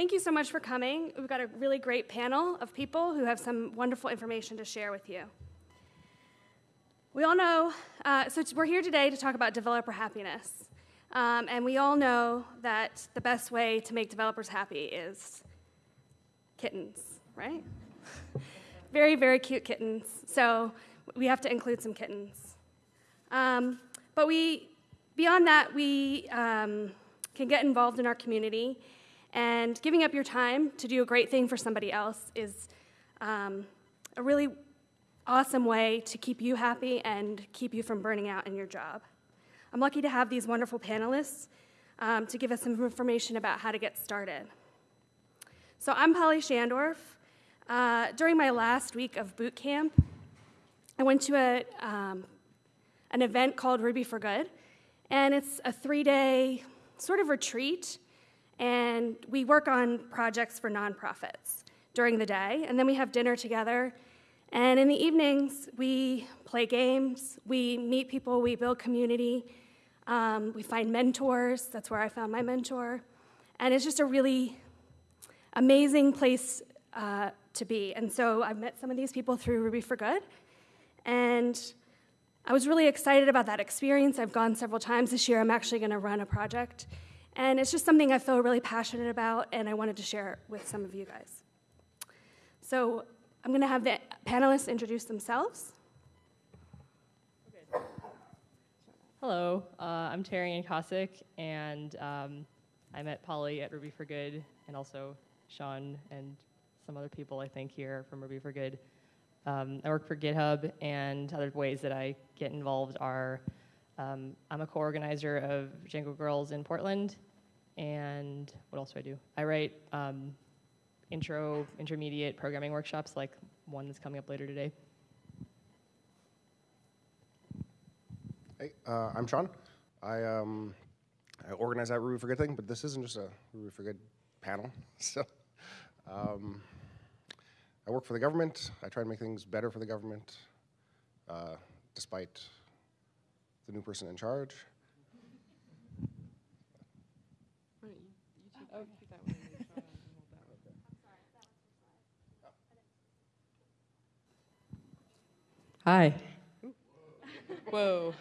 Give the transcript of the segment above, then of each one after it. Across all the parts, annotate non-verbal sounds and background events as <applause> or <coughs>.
thank you so much for coming. We've got a really great panel of people who have some wonderful information to share with you. We all know, uh, so we're here today to talk about developer happiness. Um, and we all know that the best way to make developers happy is kittens, right? <laughs> very, very cute kittens. So we have to include some kittens. Um, but we, beyond that, we um, can get involved in our community. And giving up your time to do a great thing for somebody else is um, a really awesome way to keep you happy and keep you from burning out in your job. I'm lucky to have these wonderful panelists um, to give us some information about how to get started. So I'm Polly Schandorf. Uh, during my last week of boot camp, I went to a, um, an event called Ruby for Good, and it's a three-day sort of retreat, and we work on projects for nonprofits during the day, and then we have dinner together and in the evenings, we play games, we meet people, we build community, um, we find mentors. That's where I found my mentor. And it's just a really amazing place uh, to be. And so I've met some of these people through Ruby for Good. And I was really excited about that experience. I've gone several times this year. I'm actually going to run a project. And it's just something I feel really passionate about, and I wanted to share it with some of you guys. So I'm going to have the panelists introduce themselves. Hello, uh, I'm Terian Koscik, and um, I met Polly at Ruby for Good, and also Sean and some other people I think here from Ruby for Good. Um, I work for GitHub, and other ways that I get involved are um, I'm a co-organizer of Django Girls in Portland, and what else do I do? I write um, intro, intermediate programming workshops like one that's coming up later today. Hey, uh, I'm Sean. I, um, I organize that Ruby for Good thing, but this isn't just a Ruby for Good panel. <laughs> So um, I work for the government. I try to make things better for the government, uh, despite the new person in charge. Hi. Whoa.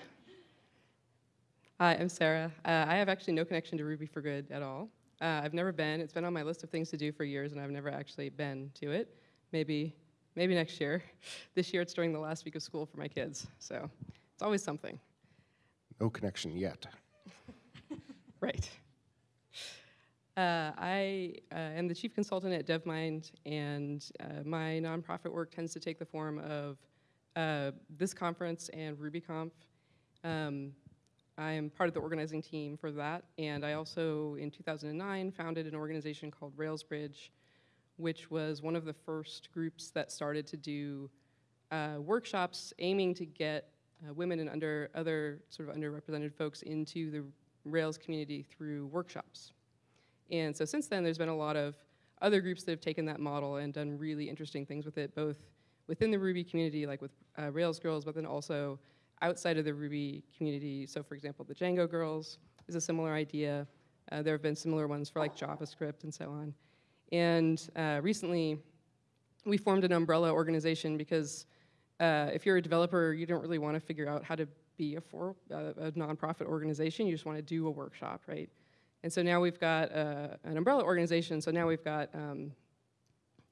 Hi, I'm Sarah. Uh, I have actually no connection to Ruby for Good at all. Uh, I've never been. It's been on my list of things to do for years, and I've never actually been to it. Maybe, maybe next year. <laughs> This year, it's during the last week of school for my kids, so it's always something. No connection yet. <laughs> right. Uh, I uh, am the chief consultant at DevMynd, and uh, my nonprofit work tends to take the form of uh, this conference and RubyConf. Um, I am part of the organizing team for that, and I also, in 2009, founded an organization called RailsBridge, which was one of the first groups that started to do uh, workshops aiming to get uh, women and under other sort of underrepresented folks into the Rails community through workshops. And so since then, there's been a lot of other groups that have taken that model and done really interesting things with it, both within the Ruby community, like with uh, Rails Girls, but then also outside of the Ruby community. So for example, the Django Girls is a similar idea. Uh, there have been similar ones for like JavaScript and so on. And uh, recently, we formed an umbrella organization because uh, if you're a developer, you don't really want to figure out how to be a, for, uh, a nonprofit organization. You just want to do a workshop, right? And so now we've got uh, an umbrella organization. So now we've got um,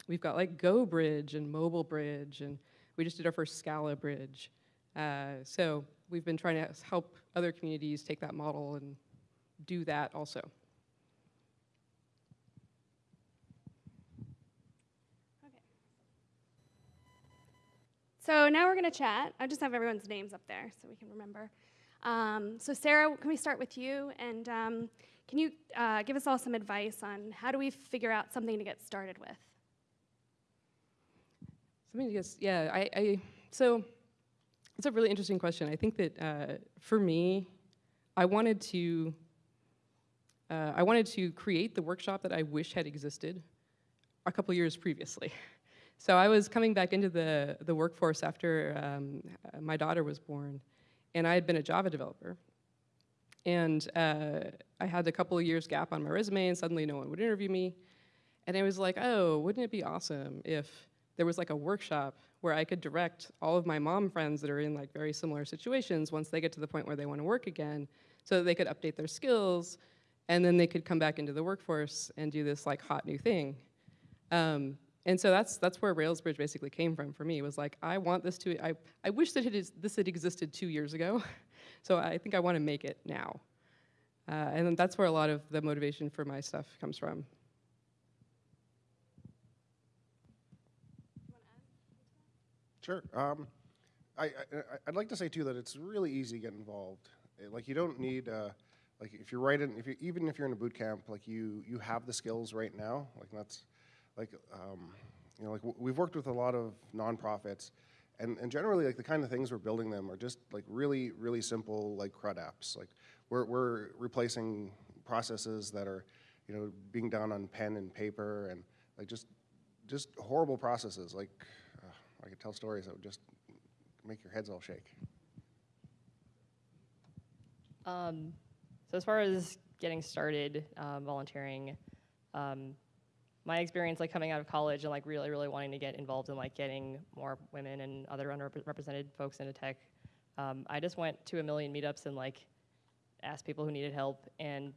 We've got like Go Bridge and Mobile Bridge, and we just did our first Scala Bridge. Uh, so we've been trying to help other communities take that model and do that also. Okay. So now we're going to chat. I just have everyone's names up there so we can remember. Um, so Sarah, can we start with you? And um, can you uh, give us all some advice on how do we figure out something to get started with? Something just, yeah, I, I, so it's a really interesting question. I think that uh, for me, I wanted to, uh, I wanted to create the workshop that I wish had existed a couple years previously. <laughs> So I was coming back into the, the workforce after um, my daughter was born, and I had been a Java developer. And uh, I had a couple of years gap on my resume, and suddenly no one would interview me. And I was like, oh, wouldn't it be awesome if there was like a workshop where I could direct all of my mom friends that are in like very similar situations once they get to the point where they want to work again so that they could update their skills and then they could come back into the workforce and do this like hot new thing. Um, and so that's that's where Railsbridge basically came from for me. Was like I want this to I I wish that it is, this had existed two years ago, <laughs> so I think I want to make it now. Uh, and that's where a lot of the motivation for my stuff comes from. Sure. Um, I, I'd like to say too that it's really easy to get involved. Eh, Like you don't need, uh, like if you're right in, if you even if you're in a boot camp, like you you have the skills right now. Like that's, like um, you know, like we've worked with a lot of nonprofits, and and generally like the kind of things we're building them are just like really really simple like CRUD apps. Like we're we're replacing processes that are, you know, being done on pen and paper and like just just horrible processes. Like I could tell stories that would just make your heads all shake. Um, so as far as getting started um, volunteering, um, my experience like coming out of college and like really really wanting to get involved in like getting more women and other underrepresented folks into tech, um, I just went to a million meetups and like asked people who needed help, and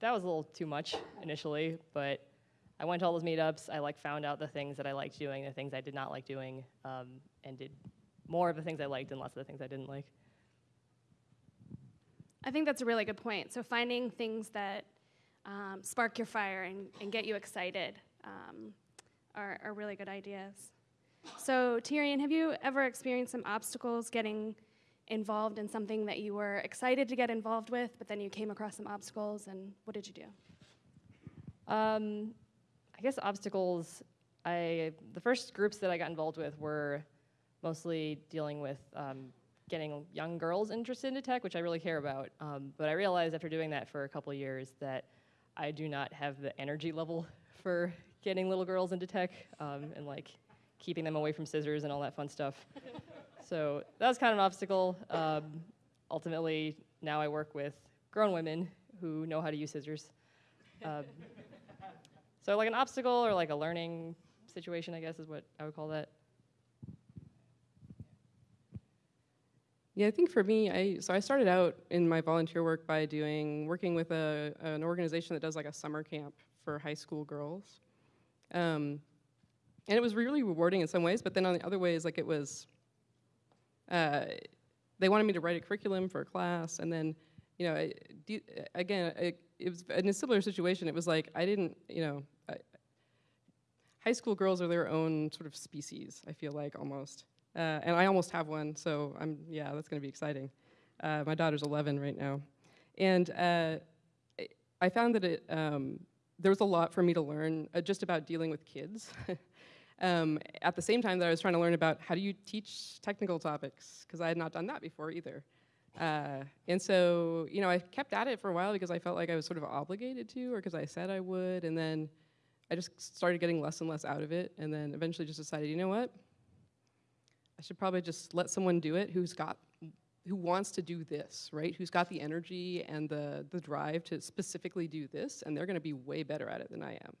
that was a little too much initially, but I went to all those meetups. I like found out the things that I liked doing, the things I did not like doing, um, and did more of the things I liked and less of the things I didn't like. I think that's a really good point. So finding things that um, spark your fire and, and get you excited um, are, are really good ideas. So Terian, have you ever experienced some obstacles getting involved in something that you were excited to get involved with, but then you came across some obstacles, and what did you do? Um, I guess obstacles. I the first groups that I got involved with were mostly dealing with um, getting young girls interested into tech, which I really care about. Um, but I realized after doing that for a couple of years that I do not have the energy level <laughs> for getting little girls into tech um, and like keeping them away from scissors and all that fun stuff. <laughs> so that was kind of an obstacle. Um, ultimately, now I work with grown women who know how to use scissors. So like an obstacle or like a learning situation, I guess is what I would call that. Yeah, I think for me, I so I started out in my volunteer work by doing working with a an organization that does like a summer camp for high school girls, um, and it was really rewarding in some ways. But then on the other ways, like it was, uh, they wanted me to write a curriculum for a class, and then, you know, I, again, it, it was in a similar situation. It was like I didn't, you know, I, high school girls are their own sort of species. I feel like almost. Uh, and I almost have one, so I'm yeah, that's going to be exciting. Uh, my daughter's 11 right now, and uh, I- I found that it um, there was a lot for me to learn uh, just about dealing with kids. <laughs> um, at the same time that I was trying to learn about how do you teach technical topics because I had not done that before either. Uh, and so you know I kept at it for a while because I felt like I was sort of obligated to, or because I said I would, and then I just started getting less and less out of it, and then eventually just decided, you know what? I should probably just let someone do it who's got who wants to do this, right? Who's got the energy and the the drive to specifically do this, and they're going to be way better at it than I am.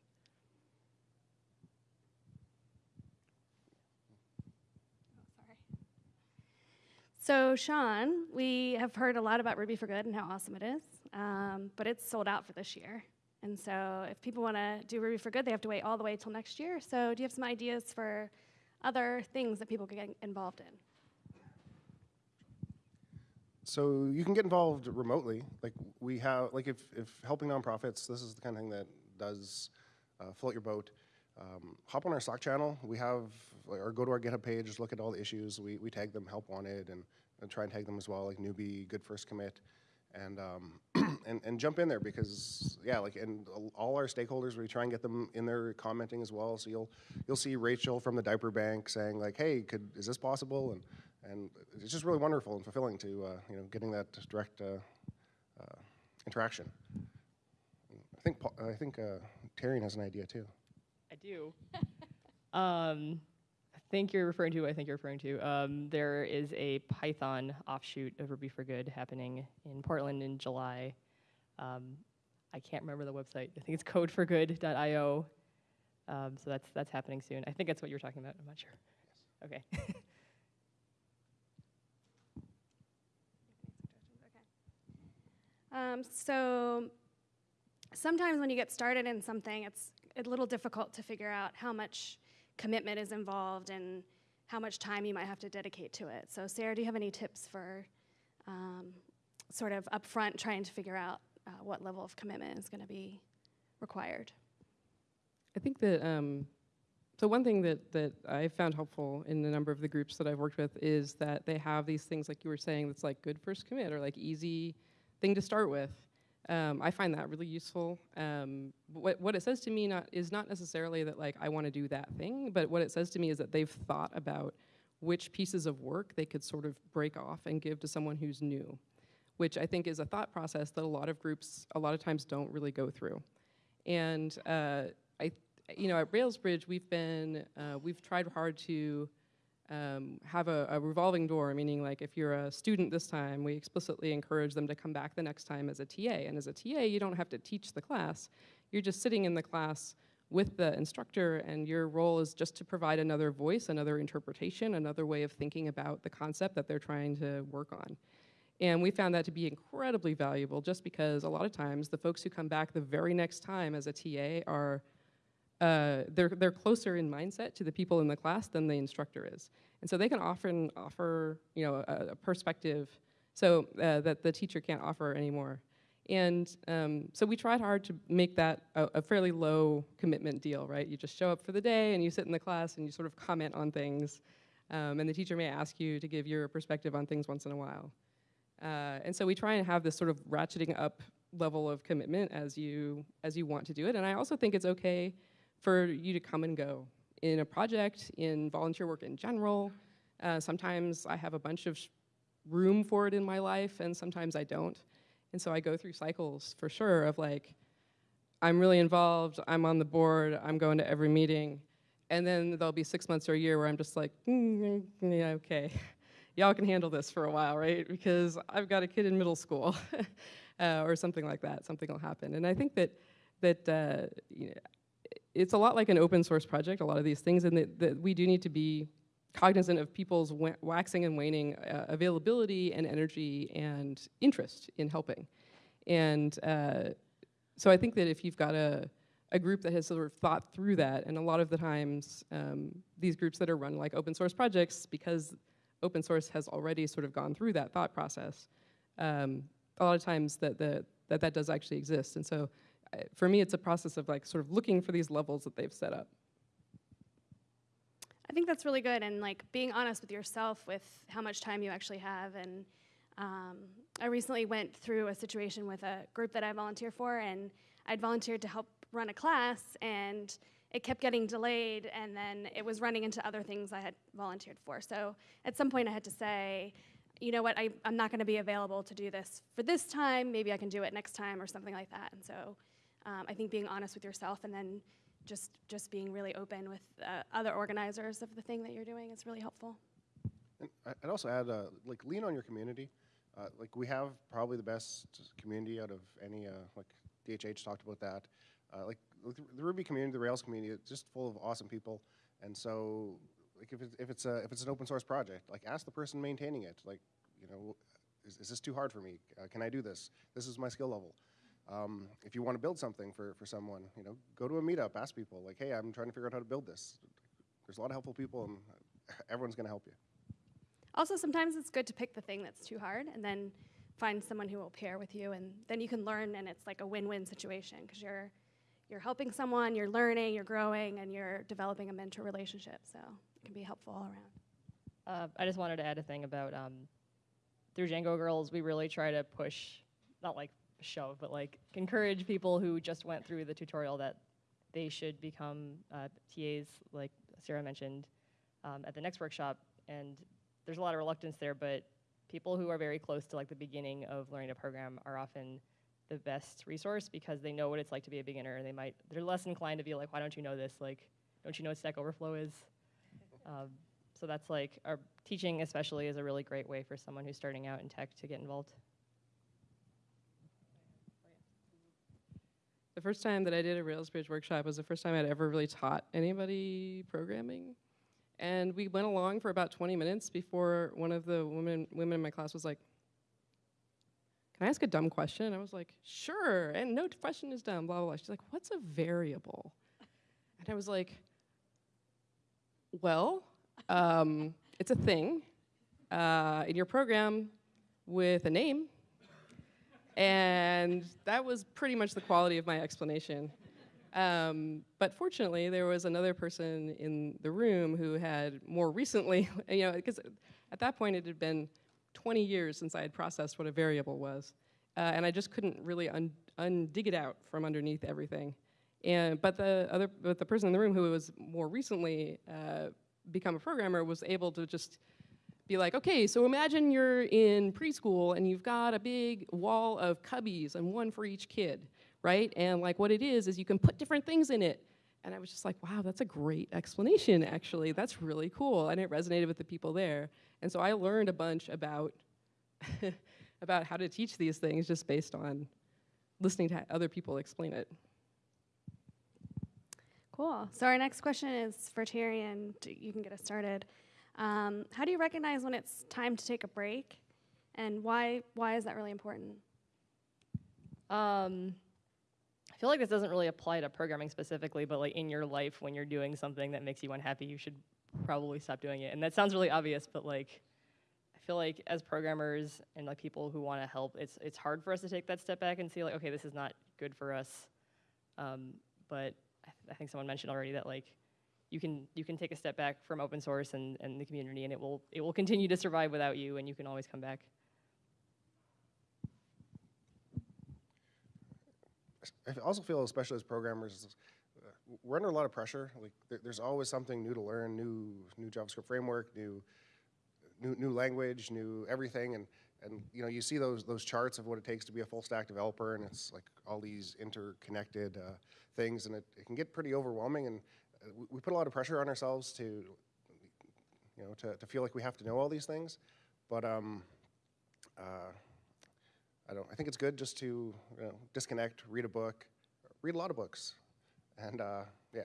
So, Sean, we have heard a lot about Ruby for Good and how awesome it is, um, but it's sold out for this year. And so, if people want to do Ruby for Good, they have to wait all the way till next year. So, do you have some ideas for other things that people could get involved in? So you can get involved remotely. Like we have, like if, if helping nonprofits, this is the kind of thing that does uh, float your boat. Um, hop on our Slack channel. We have, or go to our GitHub page. Look at all the issues. We, we tag them help wanted and, and try and tag them as well, like newbie, good first commit, and um, <clears throat> and and jump in there because yeah, like and all our stakeholders, we try and get them in there commenting as well. So you'll you'll see Rachel from the diaper bank saying like, hey, could is this possible? And and it's just really wonderful and fulfilling to uh, you know getting that direct uh, uh, interaction. I think Paul, I think uh, Terian has an idea too. I do. <laughs> um, I think you're referring to. I think you're referring to. Um, there is a Python offshoot of Ruby for Good happening in Portland in July. Um, I can't remember the website. I think it's codeforgood.io. Um, so that's that's happening soon. I think that's what you were talking about. I'm not sure. <laughs> Okay. Um, so sometimes when you get started in something, it's a little difficult to figure out how much commitment is involved and how much time you might have to dedicate to it. So, Sarah, do you have any tips for um, sort of upfront trying to figure out uh, what level of commitment is going to be required? I think that um, so one thing that that I found helpful in a number of the groups that I've worked with is that they have these things like you were saying that's like good first commit or like easy thing to start with. Um, I find that really useful. Um, what what it says to me not is not necessarily that like I want to do that thing, but what it says to me is that they've thought about which pieces of work they could sort of break off and give to someone who's new, which I think is a thought process that a lot of groups a lot of times don't really go through. And uh, I, you know, at Railsbridge we've been uh, we've tried hard to um, have a, a, revolving door, meaning like if you're a student this time, we explicitly encourage them to come back the next time as a TA. And as a TA, you don't have to teach the class. You're just sitting in the class with the instructor, and your role is just to provide another voice, another interpretation, another way of thinking about the concept that they're trying to work on. And we found that to be incredibly valuable just because a lot of times the folks who come back the very next time as a TA are uh, they're, they're closer in mindset to the people in the class than the instructor is. And so they can often offer, you know, a, a perspective so uh, that the teacher can't offer anymore. And um, so we tried hard to make that a, a, fairly low commitment deal, right? You just show up for the day and you sit in the class and you sort of comment on things. Um, and the teacher may ask you to give your perspective on things once in a while. Uh, and so we try and have this sort of ratcheting up level of commitment as you as you want to do it. And I also think it's okay for you to come and go in a project, in volunteer work in general. Uh, sometimes I have a bunch of room for it in my life, and sometimes I don't. And so I go through cycles for sure of like, I'm really involved, I'm on the board, I'm going to every meeting. And then there'll be six months or a year where I'm just like, mm, yeah, okay, <laughs> y'all can handle this for a while, right? Because I've got a kid in middle school, <laughs> uh, or something like that. Something will happen. And I think that that uh, you know, it's a lot like an open source project, a lot of these things, and that, that we do need to be cognizant of people's waxing and waning uh, availability and energy and interest in helping. And uh, so I think that if you've got a, a group that has sort of thought through that, and a lot of the times um, these groups that are run like open source projects, because open source has already sort of gone through that thought process, um, a lot of times that, the, that that does actually exist. And so for me, it's a process of like sort of looking for these levels that they've set up. I think that's really good, and like being honest with yourself with how much time you actually have. And um, I recently went through a situation with a group that I volunteer for, and I'd volunteered to help run a class, and it kept getting delayed, and then it was running into other things I had volunteered for. So at some point, I had to say, you know what, I am not going to be available to do this for this time. Maybe I can do it next time or something like that. And so um, I think being honest with yourself and then just just being really open with uh, other organizers of the thing that you're doing is really helpful. And I'd also add, uh, like, lean on your community. Uh, like, we have probably the best community out of any, uh, like, DHH talked about that. Uh, like, the Ruby community, the Rails community, it's just full of awesome people. And so, like, if, it, if, it's a, if it's an open source project, like, ask the person maintaining it, like, you know, is, is this too hard for me? Uh, can I do this? This is my skill level. Um, if you want to build something for, for someone, you know, go to a meetup, ask people, like, hey, I'm trying to figure out how to build this. There's a lot of helpful people, and everyone's going to help you. Also, sometimes it's good to pick the thing that's too hard and then find someone who will pair with you, and then you can learn, and it's like a win-win situation because you're you're helping someone, you're learning, you're growing, and you're developing a mentor relationship. So it can be helpful all around. Uh, I just wanted to add a thing about um, through Django Girls, we really try to push, not like shove, but like encourage people who just went through the tutorial that they should become uh, TAs, like Sarah mentioned, um, at the next workshop. And there's a lot of reluctance there, but people who are very close to like the beginning of learning a program are often the best resource because they know what it's like to be a beginner. And they might they're less inclined to be like why don't you know this? Like don't you know what stack overflow is? <laughs> Um, so that's like our teaching especially is a really great way for someone who's starting out in tech to get involved the first time that I did a Rails Bridge workshop was the first time I'd ever really taught anybody programming. And we went along for about 20 minutes before one of the women, women in my class was like, Can I ask a dumb question? And I was like, Sure. And no question is dumb, blah, blah, blah. She's like, What's a variable? And I was like, Well, um, it's a thing uh, in your program with a name. And that was pretty much the quality of my explanation. Um, but fortunately, there was another person in the room who had more recently, <laughs> you know, because at that point it had been 20 years since I had processed what a variable was. Uh, and I just couldn't really un- undig it out from underneath everything. And, but the other, but the person in the room who was more recently uh, become a programmer was able to just be like, okay, so imagine you're in preschool and you've got a big wall of cubbies and one for each kid, right? And like what it is is you can put different things in it. And I was just like, wow, that's a great explanation, actually. That's really cool. And it resonated with the people there. And so I learned a bunch about <laughs> about how to teach these things just based on listening to other people explain it. Cool. So our next question is for Terry, and you can get us started. Um, how do you recognize when it's time to take a break, and why why is that really important? Um, I feel like this doesn't really apply to programming specifically, but like in your life, when you're doing something that makes you unhappy, you should probably stop doing it. And that sounds really obvious, but like, I feel like as programmers and like people who want to help, it's it's hard for us to take that step back and see like, okay, this is not good for us. Um, but I, th- I think someone mentioned already that like you can you can take a step back from open source and, and the community, and it will it will continue to survive without you, and you can always come back. I also feel, especially as programmers, uh, we're under a lot of pressure. Like, there, there's always something new to learn, new new JavaScript framework, new new new language, new everything, and and you know you see those those charts of what it takes to be a full stack developer, and it's like all these interconnected uh, things, and it, it can get pretty overwhelming. And we, put a lot of pressure on ourselves to you know to, to feel like we have to know all these things, but um, uh, I don't. I think it's good just to you know, disconnect, read a book, read a lot of books, and uh, yeah,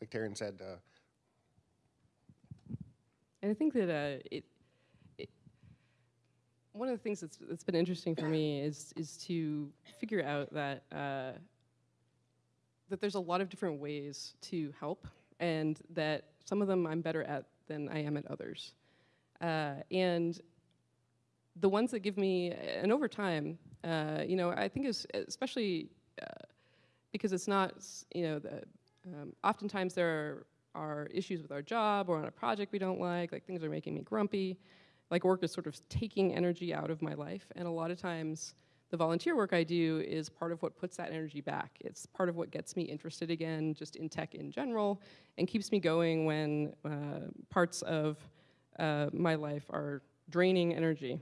like Terian said. Uh, And I think that uh, it, it, one of the things that's, that's been interesting for me is, is to figure out that, uh, that there's a lot of different ways to help, and that some of them I'm better at than I am at others. Uh, and the ones that give me, and over time, uh, you know, I think is especially uh, because it's not, you know, the, um, oftentimes there are, are issues with our job or on a project we don't like, like things are making me grumpy, like work is sort of taking energy out of my life, and a lot of times the volunteer work I do is part of what puts that energy back. It's part of what gets me interested again, just in tech in general, and keeps me going when uh, parts of uh, my life are draining energy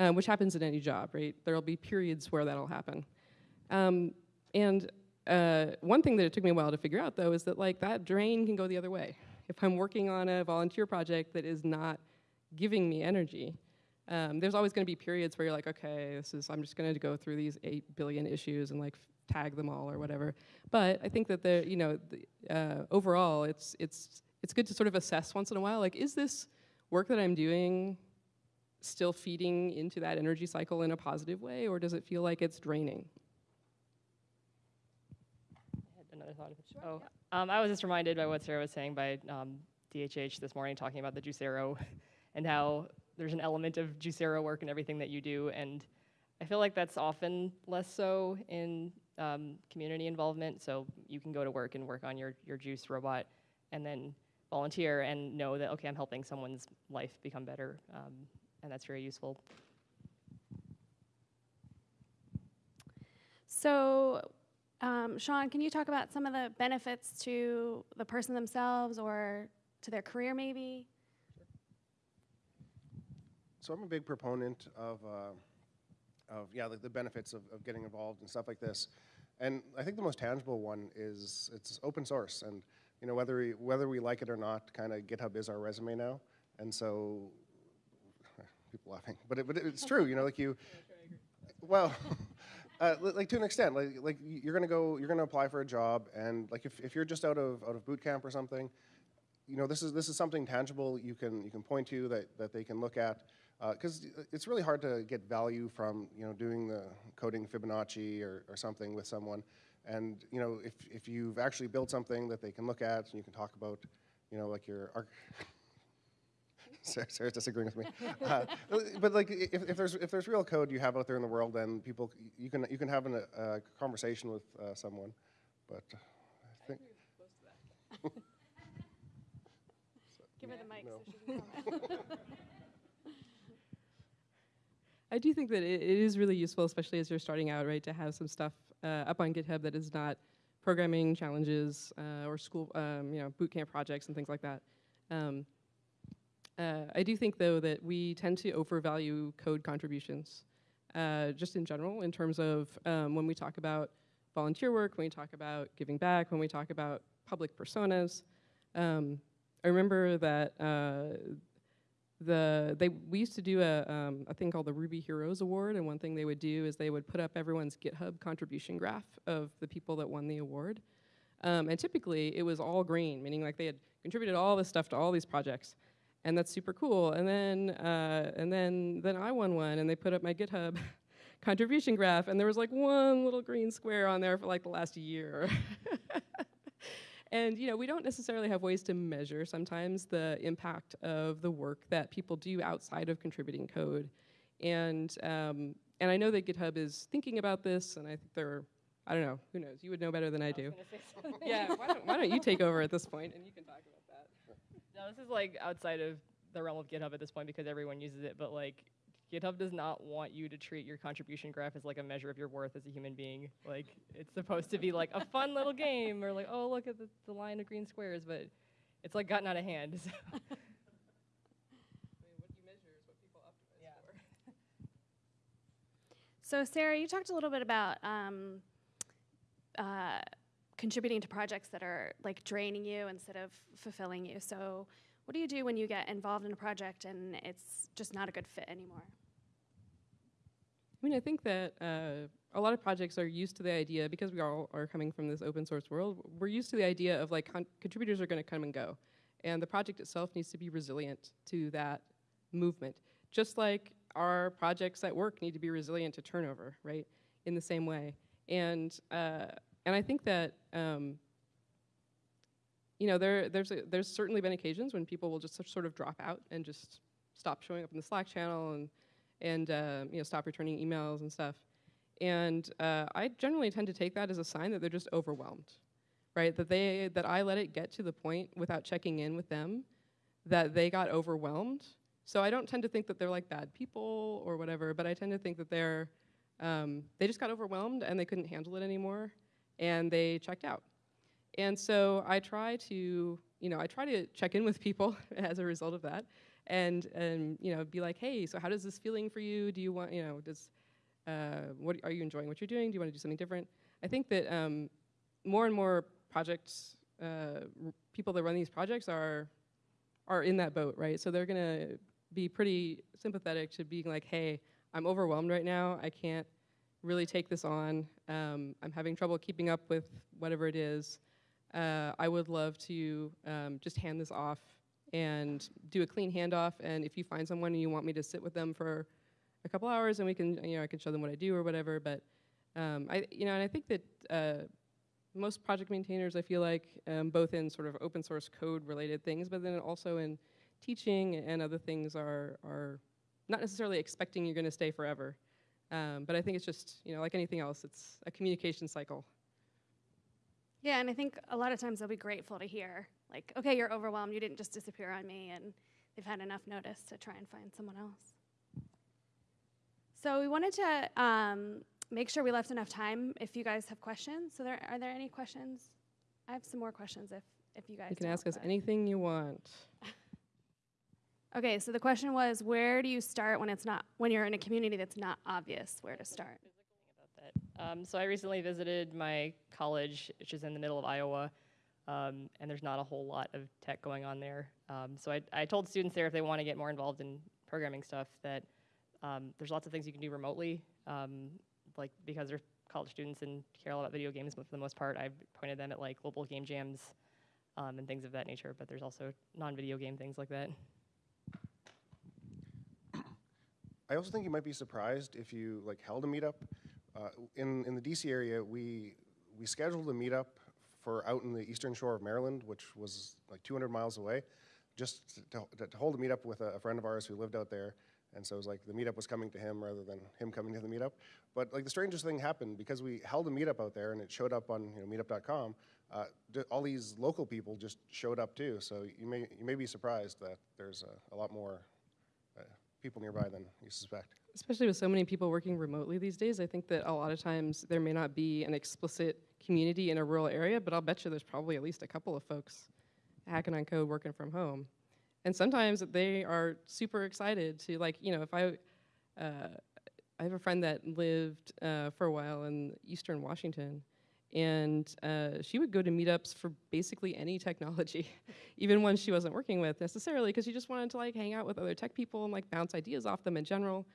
um, which happens in any job, right? There'll be periods where that'll happen. Um, and uh, one thing that it took me a while to figure out, though, is that like that drain can go the other way. If I'm working on a volunteer project that is not giving me energy, um, there's always going to be periods where you're like, okay, this is I'm just going to go through these eight billion issues and like tag them all or whatever. But I think that the you know the, uh, overall, it's it's it's good to sort of assess once in a while, like, is this work that I'm doing still feeding into that energy cycle in a positive way, or does it feel like it's draining? I had another thought. If it, oh, um, I was just reminded by what Sarah was saying by um, DHH this morning, talking about the Juicero <laughs> and how there's an element of Juicero work in everything that you do, and I feel like that's often less so in um, community involvement. So you can go to work and work on your your juice robot, and then volunteer and know that okay, I'm helping someone's life become better, um, and that's very useful. So, um, Sean, can you talk about some of the benefits to the person themselves or to their career, maybe? So I'm a big proponent of, uh, of yeah, like the benefits of, of getting involved and stuff like this. And I think the most tangible one is it's open source, and you know whether we, whether we like it or not, kind of GitHub is our resume now, and so <laughs> people laughing, but it, but it's true. You know, like you, well, <laughs> Uh, like to an extent, like like you're gonna go, you're gonna apply for a job, and like if, if you're just out of out of boot camp or something, you know this is this is something tangible you can you can point to that that they can look at, because it's really hard to get value from you know doing the coding Fibonacci or, or something with someone, and you know if if you've actually built something that they can look at and you can talk about, you know like your arch- <laughs> Sarah, Sarah's disagreeing with me. <laughs> Uh, but like, if, if there's if there's real code you have out there in the world, then people you can you can have an, a conversation with uh, someone. But uh, I think <laughs> Give her the mic no. so she can comment. I do think that it, it is really useful, especially as you're starting out, right, to have some stuff uh, up on GitHub that is not programming challenges uh, or school, um, you know, boot camp projects and things like that. Um, uh, I do think, though, that we tend to overvalue code contributions, uh, just in general, in terms of um, when we talk about volunteer work, when we talk about giving back, when we talk about public personas. Um, I remember that uh, the they we used to do a um, a thing called the Ruby Heroes Award, and one thing they would do is they would put up everyone's GitHub contribution graph of the people that won the award, um, and typically it was all green, meaning like they had contributed all this stuff to all these projects, and that's super cool. And then uh, and then then I won one, and they put up my GitHub <laughs> contribution graph, and there was like one little green square on there for like the last year. <laughs> And you know, we don't necessarily have ways to measure sometimes the impact of the work that people do outside of contributing code. And um, and I know that GitHub is thinking about this, and I think they're I don't know, who knows? You would know better than I do. <laughs> yeah, why don't, why don't you take over at this point and you can talk about that? No, this is like outside of the realm of GitHub at this point because everyone uses it, but like GitHub does not want you to treat your contribution graph as like a measure of your worth as a human being. Like it's supposed to be like a fun little game or like, oh look at the, the line of green squares, but it's like gotten out of hand. <laughs> So. <laughs> I mean, what you measure is what people optimize Yeah. for. <laughs> So, Sarah, you talked a little bit about um, uh, contributing to projects that are like draining you instead of fulfilling you. So, what do you do when you get involved in a project and it's just not a good fit anymore? I mean, I think that uh, a lot of projects are used to the idea because we all are coming from this open source world. We're used to the idea of like con- contributors are going to come and go, and the project itself needs to be resilient to that movement, just like our projects at work need to be resilient to turnover, right? In the same way, and uh, and I think that. Um, you know, there, there's, a, there's certainly been occasions when people will just sort of drop out and just stop showing up in the Slack channel and and uh, you know stop returning emails and stuff. And uh, I generally tend to take that as a sign that they're just overwhelmed, right? That they that I let it get to the point without checking in with them that they got overwhelmed. So I don't tend to think that they're like bad people or whatever, but I tend to think that they're um, they just got overwhelmed and they couldn't handle it anymore, and they checked out. And so I try to, you know, I try to check in with people <laughs> as a result of that, and and you know, be like, hey, so how does this feeling for you? Do you want, you know, does uh, what are you enjoying what you're doing? Do you want to do something different? I think that um, more and more projects, uh, people that run these projects are are in that boat, right? So they're gonna be pretty sympathetic to being like, hey, I'm overwhelmed right now. I can't really take this on. Um, I'm having trouble keeping up with whatever it is. Uh, I would love to um, just hand this off and do a clean handoff. And if you find someone and you want me to sit with them for a couple hours, and we can, you know, I can show them what I do or whatever. But um, I, you know, and I think that uh, most project maintainers, I feel like, um, both in sort of open source code related things, but then also in teaching and other things, are are not necessarily expecting you're going to stay forever. Um, but I think it's just, you know, like anything else, it's a communication cycle. Yeah, and I think a lot of times they'll be grateful to hear, like, okay, you're overwhelmed, you didn't just disappear on me, and they've had enough notice to try and find someone else. So we wanted to um, make sure we left enough time if you guys have questions. So there are there any questions? I have some more questions if if you guys You can ask us but- anything you want. <laughs> Okay, so the question was, where do you start when it's not when you're in a community that's not obvious where to start? Um, so I recently visited my college, which is in the middle of Iowa, um, and there's not a whole lot of tech going on there. Um, so I, I told students there if they want to get more involved in programming stuff that um, there's lots of things you can do remotely. Um, like because they're college students and care a lot about video games but for the most part, I've pointed them at like global game jams and things of that nature. But there's also non-video game things like that. <coughs> I also think you might be surprised if you like held a meetup. Uh, in in the DC area, we we scheduled a meetup for out in the eastern shore of Maryland, which was like 200 miles away, just to, to, to hold a meetup with a, a friend of ours who lived out there. And so it was like the meetup was coming to him rather than him coming to the meetup. But like the strangest thing happened because we held a meetup out there and it showed up on you know, meetup.com. Uh, all these local people just showed up too. So you may you may be surprised that there's a, a lot more uh, people nearby than you suspect. Especially with so many people working remotely these days, I think that a lot of times there may not be an explicit community in a rural area, but I'll bet you there's probably at least a couple of folks hacking on code working from home. And sometimes they are super excited to, like, you know, if I, uh, I have a friend that lived uh, for a while in Eastern Washington, and uh, she would go to meetups for basically any technology, <laughs> even ones she wasn't working with necessarily, because she just wanted to like hang out with other tech people and like bounce ideas off them in general.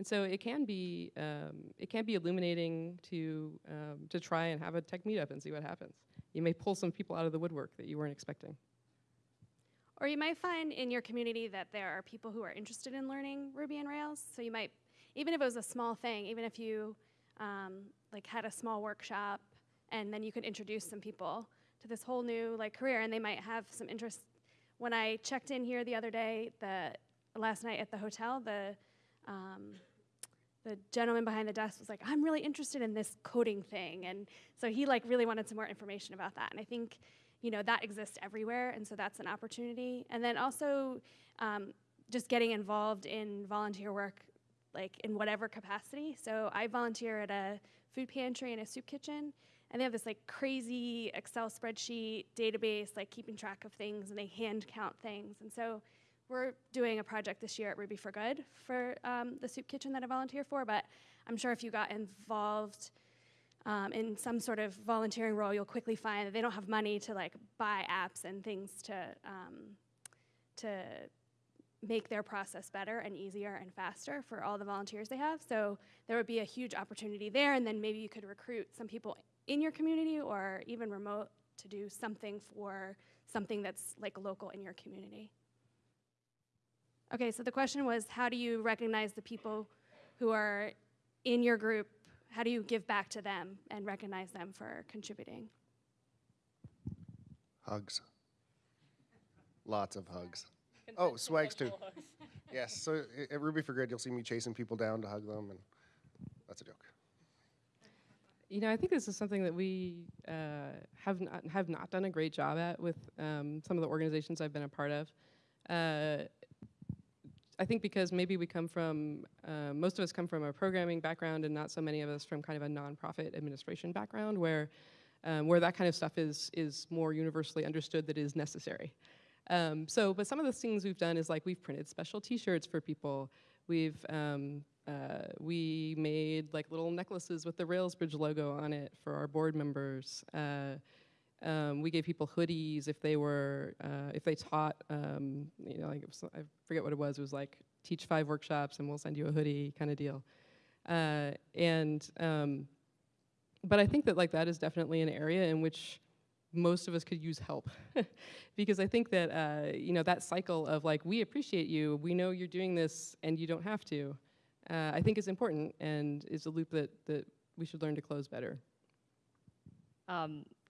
And so it can be um, it can be illuminating to um, to try and have a tech meetup and see what happens. You may pull some people out of the woodwork that you weren't expecting. Or you might find in your community that there are people who are interested in learning Ruby and Rails. So you might, even if it was a small thing, even if you um, like had a small workshop, and then you could introduce some people to this whole new like career, and they might have some interest. When I checked in here the other day, the last night at the hotel, the um, the gentleman behind the desk was like, "I'm really interested in this coding thing," and so he like really wanted some more information about that. And I think you know that exists everywhere and so that's an opportunity. And then also um, just getting involved in volunteer work like in whatever capacity. So i volunteer at a food pantry and a soup kitchen and they have this like crazy excel spreadsheet database like keeping track of things and they hand count things. And so we're doing a project this year at ruby for good for um, the soup kitchen that i volunteer for but i'm sure if you got involved um, in some sort of volunteering role, you'll quickly find that they don't have money to like buy apps and things to um, to make their process better and easier and faster for all the volunteers they have. So there would be a huge opportunity there, and then maybe you could recruit some people in your community or even remote to do something for something that's like local in your community. Okay, so the question was how do you recognize the people who are in your group how do you give back to them and recognize them for contributing? Hugs. Lots of hugs. Oh, swags too. Yes. So at Ruby for Good, you'll see me chasing people down to hug them, and that's a joke. You know, I think this is something that we uh, have not have not done a great job at with um, some of the organizations I've been a part of. Uh, I think because maybe we come from uh, most of us come from a programming background, and not so many of us from kind of a nonprofit administration background, where um, where that kind of stuff is is more universally understood that is necessary. Um, so, but some of the things we've done is like we've printed special T-shirts for people. We've um, uh, we made like little necklaces with the Railsbridge logo on it for our board members. Uh, um, we gave people hoodies if they were uh, if they taught. Um, you know, like was, I forget what it was. It was like teach five workshops and we'll send you a hoodie kind of deal. Uh, and um, but I think that like that is definitely an area in which most of us could use help <laughs> because I think that uh, you know that cycle of like we appreciate you, we know you're doing this, and you don't have to. Uh, I think is important and is a loop that that we should learn to close better.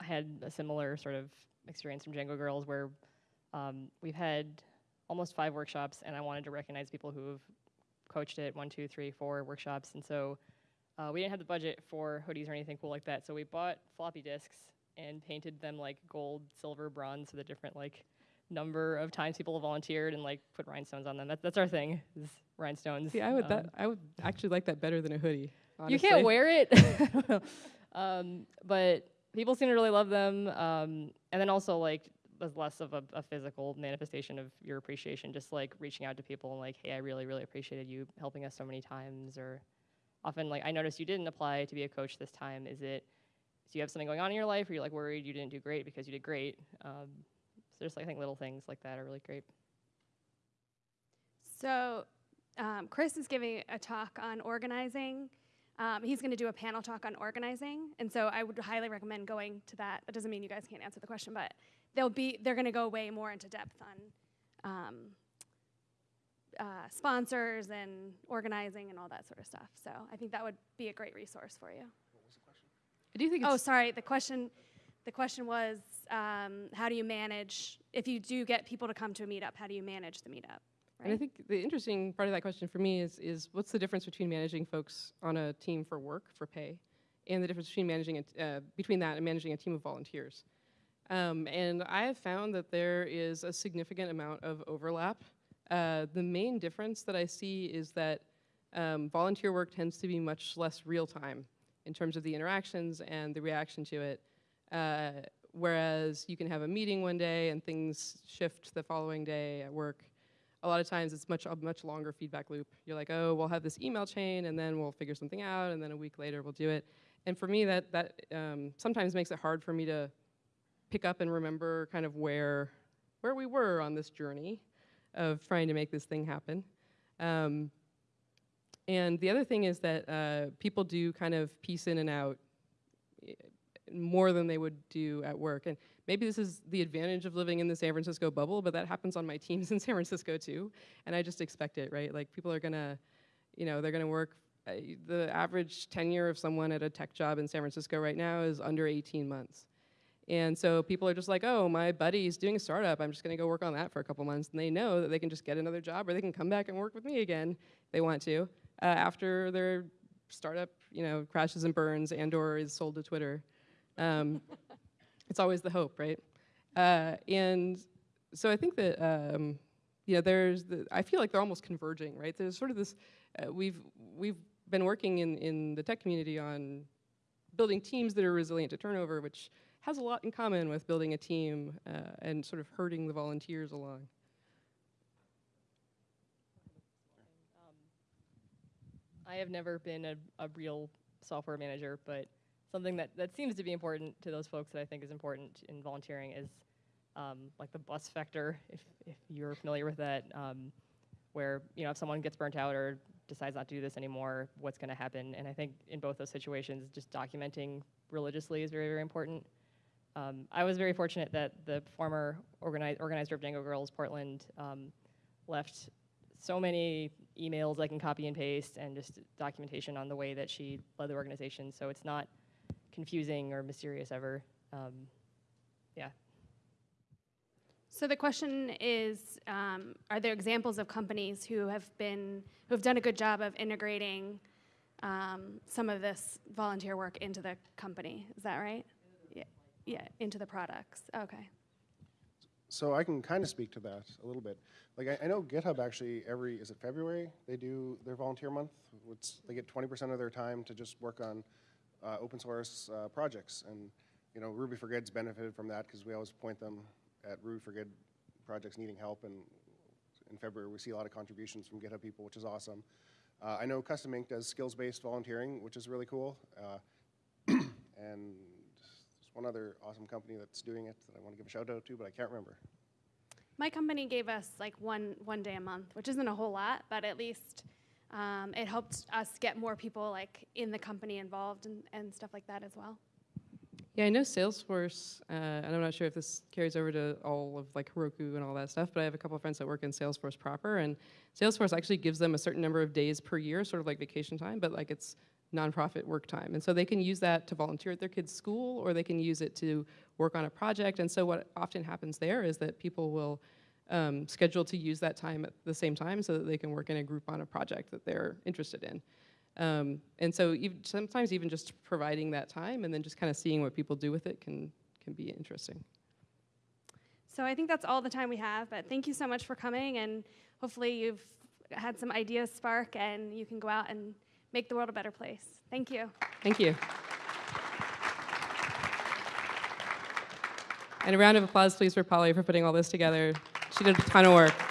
I had a similar sort of experience from Django Girls where um, we've had almost five workshops, and I wanted to recognize people who have coached it one, two, three, four workshops, and so uh, we didn't have the budget for hoodies or anything cool like that. So we bought floppy disks and painted them like gold, silver, bronze, so the different like number of times people have volunteered and like put rhinestones on them. That, that's our thing, is rhinestones. See, I would Um, that I would actually like that better than a hoodie. you can't wear it. <laughs> I don't know. <laughs> um, but people seem to really love them. Um, and then also like was less of a, a physical manifestation of your appreciation, just like reaching out to people and like, hey, I really, really appreciated you helping us so many times. Or often like, I noticed you didn't apply to be a coach this time. Is it, do you have something going on in your life? Or you're like worried you didn't do great because you did great? Um, so just like, I think little things like that are really great. So, um, Chris is giving a talk on organizing Um, he's going to do a panel talk on organizing, and so I would highly recommend going to that. That doesn't mean you guys can't answer the question, but they'll be they're going to go way more into depth on um, uh, sponsors and organizing and all that sort of stuff. So I think that would be a great resource for you. I do think Oh, sorry. The question, the question was, um, how do you manage if you do get people to come to a meetup? How do you manage the meetup? And I think the interesting part of that question for me is, is what's the difference between managing folks on a team for work, for pay, and the difference between managing a uh, between that and managing a team of volunteers. Um, and I have found that there is a significant amount of overlap. Uh, the main difference that I see is that um, volunteer work tends to be much less real time in terms of the interactions and the reaction to it. Uh, whereas you can have a meeting one day and things shift the following day at work a lot of times it's much a much longer feedback loop. You're like, oh, we'll have this email chain, and then we'll figure something out, and then a week later we'll do it. And for me, that that um, sometimes makes it hard for me to pick up and remember kind of where where we were on this journey of trying to make this thing happen. Um, and the other thing is that uh, people do kind of piece in and out more than they would do at work. And maybe this is the advantage of living in the San Francisco bubble, but that happens on my <laughs> teams in San Francisco too. And I just expect it, right? Like people are gonna, you know, they're gonna work. Uh, the average tenure of someone at a tech job in San Francisco right now is under 18 months. And so people are just like, oh, my buddy's doing a startup. I'm just gonna go work on that for a couple months. And they know that they can just get another job or they can come back and work with me again if they want to uh, after their startup, you know, crashes and burns and or is sold to Twitter. Um, it's always the hope, right? Uh, and so I think that um, you know there's the, I feel like they're almost converging, right? There's sort of this uh, we've we've been working in in the tech community on building teams that are resilient to turnover, which has a lot in common with building a team uh, and sort of herding the volunteers along. I have never been a, a real software manager, but something that, that seems to be important to those folks that I think is important in volunteering is um, like the bus factor, if, if you're familiar with that, um, where you know if someone gets burnt out or decides not to do this anymore, what's going to happen? And I think in both those situations, just documenting religiously is very, very important. Um, I was very fortunate that the former organi- organizer of Django Girls Portland um, left so many emails I can copy and paste and just documentation on the way that she led the organization. So it's not confusing or mysterious ever. Um, yeah. So the question is, um, are there examples of companies who have been who have done a good job of integrating um, some of this volunteer work into the company? Is that right? Yeah, yeah, into the products. Okay. So I can kind of speak to that a little bit. Like I, I know GitHub actually every is it February they do their volunteer month. It's, they get 20% of their time to just work on uh, open source uh, projects, and you know Ruby for Good's benefited from that because we always point them at Ruby for Good projects needing help, and in February we see a lot of contributions from GitHub people, which is awesome. Uh, I know Custom Ink does skills-based volunteering, which is really cool, uh, <clears throat> and there's one other awesome company that's doing it that I want to give a shout out to, but I can't remember. My company gave us like one one day a month, which isn't a whole lot, but at least um, it helped us get more people like in the company involved and, and stuff like that as well. Yeah, I know Salesforce, uh, and I'm not sure if this carries over to all of like Heroku and all that stuff, but I have a couple of friends that work in Salesforce proper, and Salesforce actually gives them a certain number of days per year, sort of like vacation time, but like it's nonprofit work time. And so they can use that to volunteer at their kids' school, or they can use it to work on a project. And so what often happens there is that people will um, schedule to use that time at the same time so that they can work in a group on a project that they're interested in. Um, and so even, sometimes even just providing that time and then just kind of seeing what people do with it can, can be interesting. So I think that's all the time we have, but thank you so much for coming, and hopefully you've had some ideas spark and you can go out and make the world a better place. Thank you. Thank you. And a round of applause, please, for Polly for putting all this together. She did a ton of work.